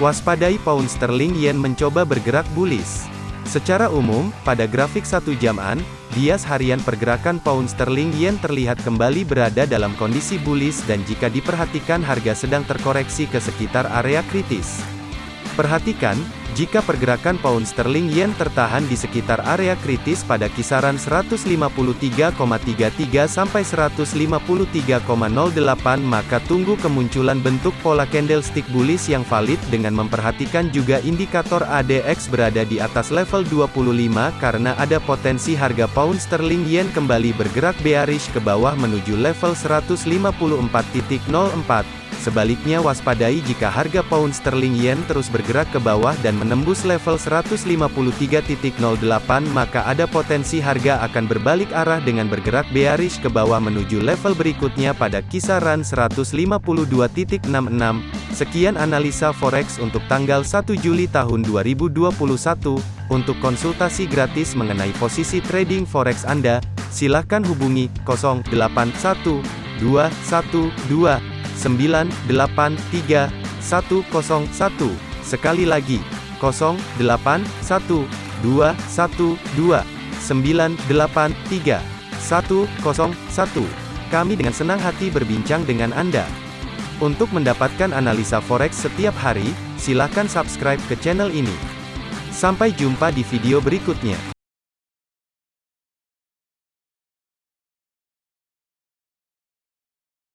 Waspadai pound sterling yen mencoba bergerak bullish. Secara umum, pada grafik satu jaman, bias harian pergerakan pound sterling yen terlihat kembali berada dalam kondisi bullish dan jika diperhatikan harga sedang terkoreksi ke sekitar area kritis. Perhatikan, jika pergerakan pound sterling yen tertahan di sekitar area kritis pada kisaran 153,33 sampai 153,08 maka tunggu kemunculan bentuk pola candlestick bullish yang valid dengan memperhatikan juga indikator ADX berada di atas level 25 karena ada potensi harga pound sterling yen kembali bergerak bearish ke bawah menuju level 154.04. Sebaliknya waspadai jika harga pound sterling yen terus bergerak ke bawah dan menembus level 153.08 maka ada potensi harga akan berbalik arah dengan bergerak bearish ke bawah menuju level berikutnya pada kisaran 152.66. Sekian analisa forex untuk tanggal 1 Juli tahun 2021. Untuk konsultasi gratis mengenai posisi trading forex Anda, silakan hubungi 081212 983 101. Sekali lagi, 081 212 983 101. Kami dengan senang hati berbincang dengan Anda. Untuk mendapatkan analisa forex setiap hari, silakan subscribe ke channel ini. Sampai jumpa di video berikutnya.